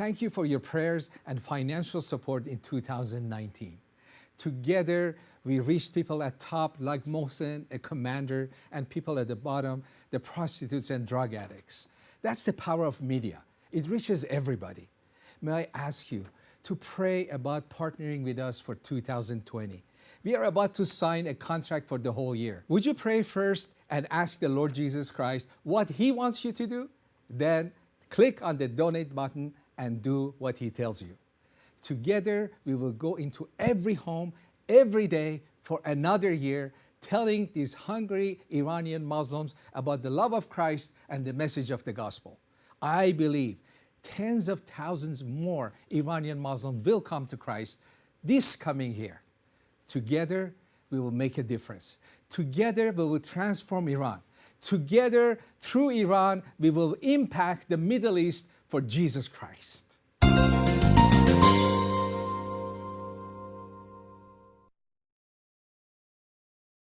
Thank you for your prayers and financial support in 2019. Together, we reached people at top like Mohsen, a commander, and people at the bottom, the prostitutes and drug addicts. That's the power of media. It reaches everybody. May I ask you to pray about partnering with us for 2020. We are about to sign a contract for the whole year. Would you pray first and ask the Lord Jesus Christ what He wants you to do? Then click on the donate button and do what He tells you. Together, we will go into every home, every day for another year, telling these hungry Iranian Muslims about the love of Christ and the message of the gospel. I believe tens of thousands more Iranian Muslims will come to Christ this coming year. Together, we will make a difference. Together, we will transform Iran. Together, through Iran, we will impact the Middle East for Jesus Christ.